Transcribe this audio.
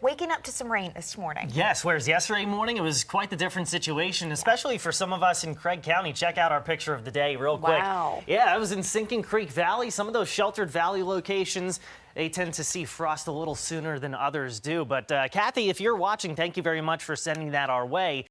waking up to some rain this morning. Yes, whereas yesterday morning it was quite the different situation, especially for some of us in Craig County. Check out our picture of the day real quick. Wow. Yeah, I was in Sinking Creek Valley. Some of those sheltered valley locations, they tend to see frost a little sooner than others do. But uh, Kathy, if you're watching, thank you very much for sending that our way.